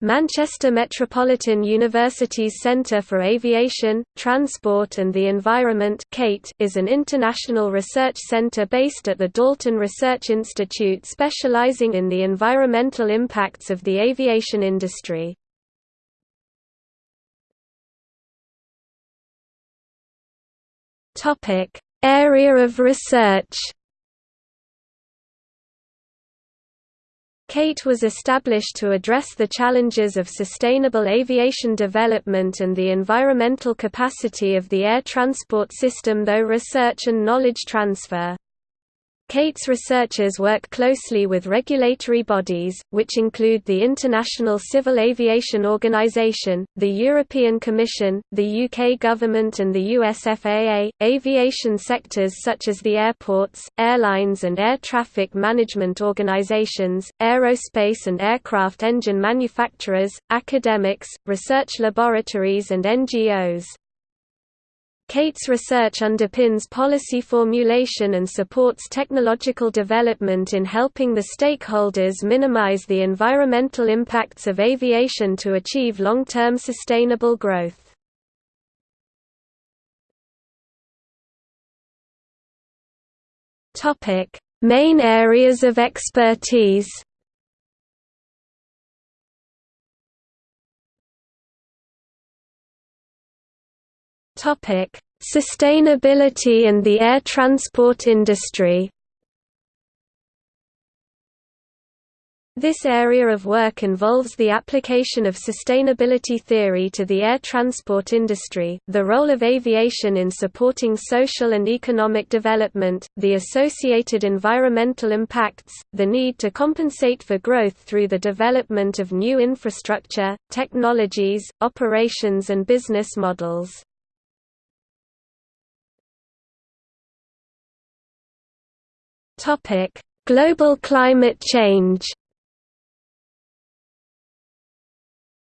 Manchester Metropolitan University's Centre for Aviation, Transport and the Environment is an international research centre based at the Dalton Research Institute specialising in the environmental impacts of the aviation industry. Area of research CATE was established to address the challenges of sustainable aviation development and the environmental capacity of the air transport system through research and knowledge transfer. CATE's researchers work closely with regulatory bodies, which include the International Civil Aviation Organization, the European Commission, the UK government and the US FAA, aviation sectors such as the airports, airlines and air traffic management organizations, aerospace and aircraft engine manufacturers, academics, research laboratories and NGOs. CATE's research underpins policy formulation and supports technological development in helping the stakeholders minimize the environmental impacts of aviation to achieve long-term sustainable growth. Main areas of expertise Topic: Sustainability and the air transport industry. This area of work involves the application of sustainability theory to the air transport industry, the role of aviation in supporting social and economic development, the associated environmental impacts, the need to compensate for growth through the development of new infrastructure, technologies, operations and business models. Topic: Global climate change.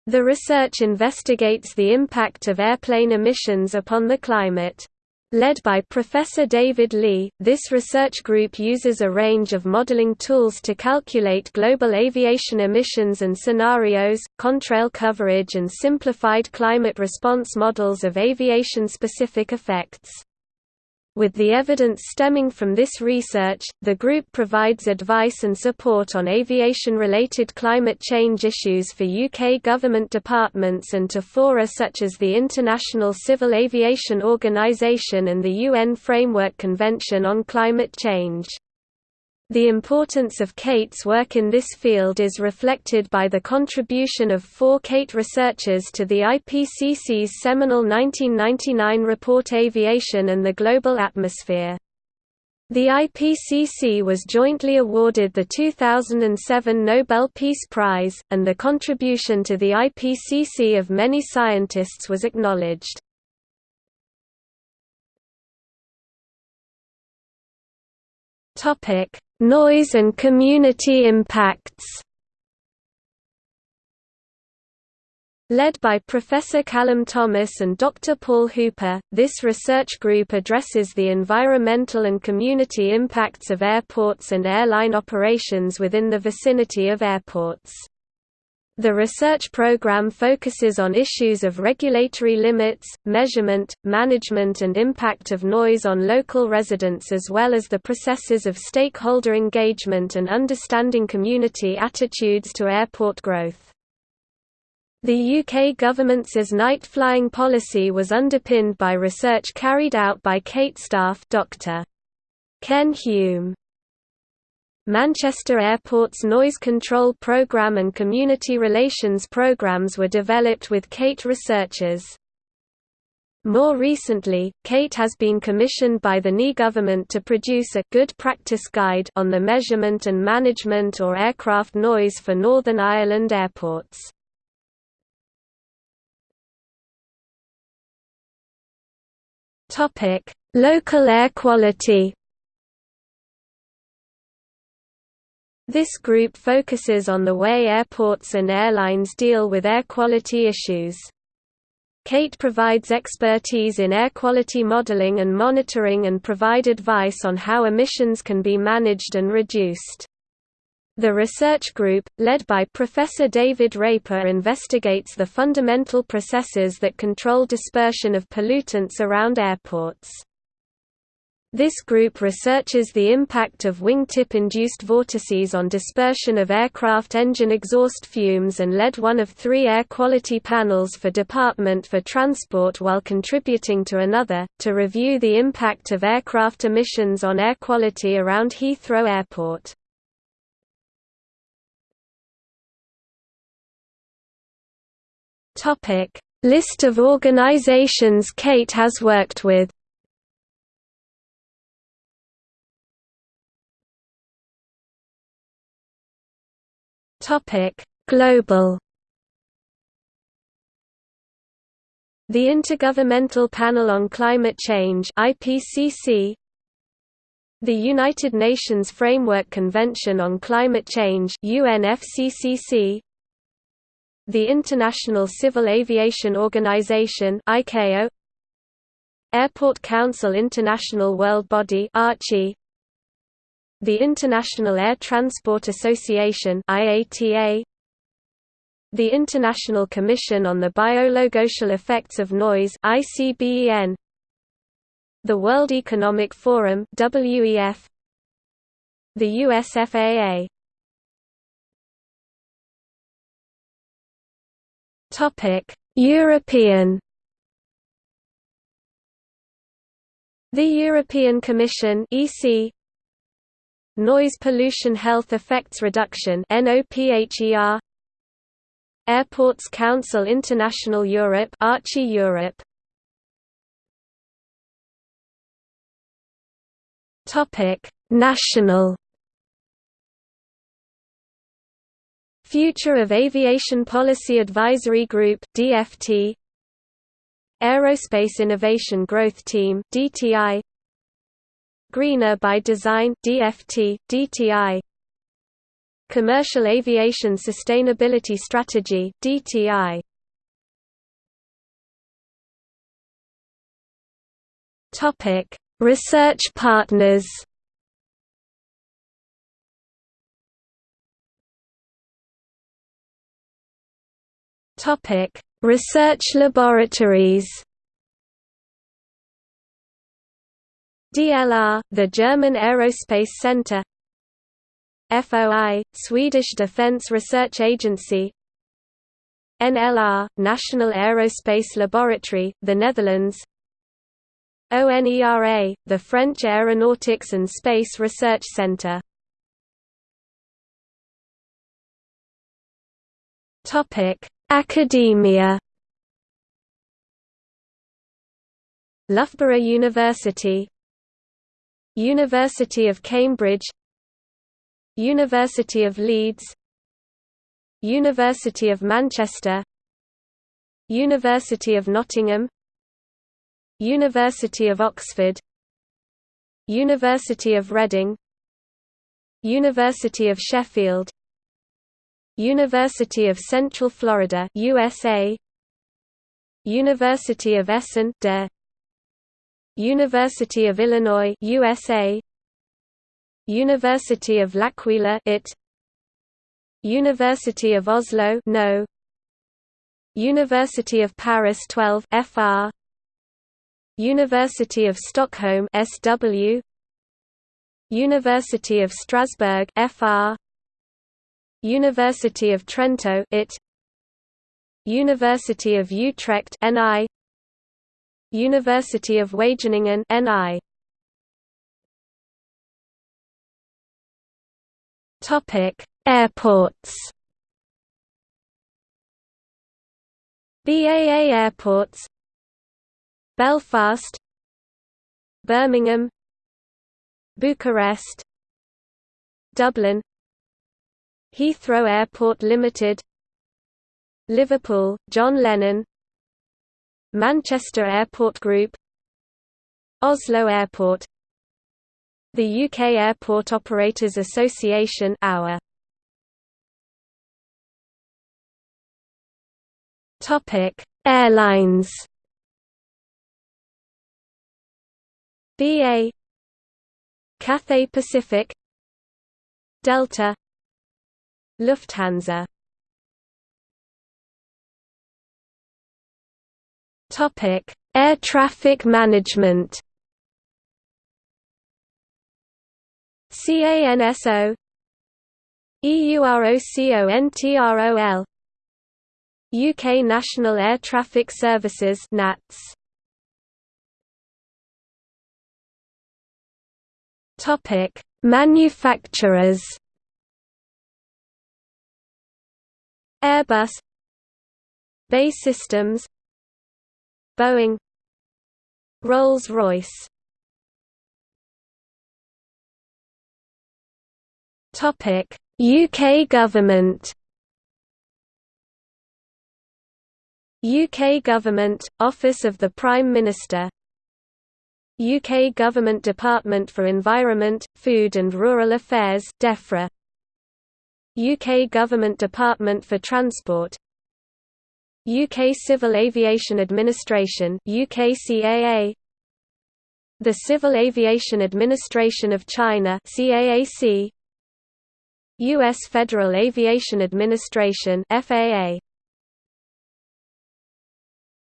The research investigates the impact of airplane emissions upon the climate. Led by Professor David Lee, this research group uses a range of modeling tools to calculate global aviation emissions and scenarios, contrail coverage and simplified climate response models of aviation-specific effects. With the evidence stemming from this research, the group provides advice and support on aviation-related climate change issues for UK government departments and to fora such as the International Civil Aviation Organisation and the UN Framework Convention on Climate Change. The importance of CATE's work in this field is reflected by the contribution of four CATE researchers to the IPCC's seminal 1999 report Aviation and the Global Atmosphere. The IPCC was jointly awarded the 2007 Nobel Peace Prize, and the contribution to the IPCC of many scientists was acknowledged. Topic: Noise and community impacts Led by Professor Callum Thomas and Dr. Paul Hooper, this research group addresses the environmental and community impacts of airports and airline operations within the vicinity of airports. The research program focuses on issues of regulatory limits, measurement, management and impact of noise on local residents as well as the processes of stakeholder engagement and understanding community attitudes to airport growth. The UK government's night flying policy was underpinned by research carried out by CATE staff Dr. Ken Hume. Manchester Airport's noise control program and community relations programs were developed with CATE researchers. More recently, CATE has been commissioned by the NI government to produce a good practice guide on the measurement and management or aircraft noise for Northern Ireland airports. Topic: Local air quality. This group focuses on the way airports and airlines deal with air quality issues. CATE provides expertise in air quality modeling and monitoring and provide advice on how emissions can be managed and reduced. The research group, led by Professor David Raper investigates the fundamental processes that control dispersion of pollutants around airports. This group researches the impact of wingtip-induced vortices on dispersion of aircraft engine exhaust fumes and led one of three air quality panels for Department for Transport while contributing to another, to review the impact of aircraft emissions on air quality around Heathrow Airport. List of organizations CATE has worked with Topic: Global. The Intergovernmental Panel on Climate Change (IPCC), the United Nations Framework Convention on Climate Change (UNFCCC), the International Civil Aviation Organization (ICAO), Airport Council International World Body (ARCHI), the International Air Transport Association IATA The International Commission on the Biological Effects of Noise ICBEN The World Economic Forum WEF The US FAA Topic European. The European Commission EC Noise Pollution Health Effects Reduction Airports Council International Europe ARCHI Europe. Topic National. Future of Aviation Policy Advisory Group DFT Aerospace Innovation Growth Team DTI Greener by Design DFT, DTI Commercial Aviation Sustainability Strategy DTI Topic Research partners. Topic Research laboratories DLR, the German Aerospace Center. FOI, Swedish Defence Research Agency. NLR, National Aerospace Laboratory, the Netherlands. ONERA, the French Aeronautics and Space Research Centre Academia. Loughborough University University of Cambridge University of Leeds University of Manchester University of Nottingham University of Oxford University of Reading University of Sheffield University of Central Florida USA University of Essen University of Illinois USA University of L'Aquila IT University of Oslo No. University of Paris 12 FR University of Stockholm SW University of Strasbourg FR University of Trento IT University of Utrecht NI University of Wageningen NI Topic Airports. BAA Airports. Belfast. Birmingham. Bucharest. Dublin. Heathrow Airport Limited. Liverpool, John Lennon Manchester Airport Group Oslo Airport The UK Airport Operators Association AOA Topic Airlines. BA Cathay Pacific Delta Lufthansa Topic: Air traffic management. CANSO EUROCONTROL UK National Air Traffic Services NATS Topic Manufacturers. Airbus. BAE Systems Boeing Rolls-Royce. Topic: UK government. UK Government, Office of the Prime Minister. UK Government Department for Environment, Food and Rural Affairs DEFRA. UK Government Department for Transport UK Civil Aviation Administration UKCAA The Civil Aviation Administration of China CAAC US Federal Aviation Administration FAA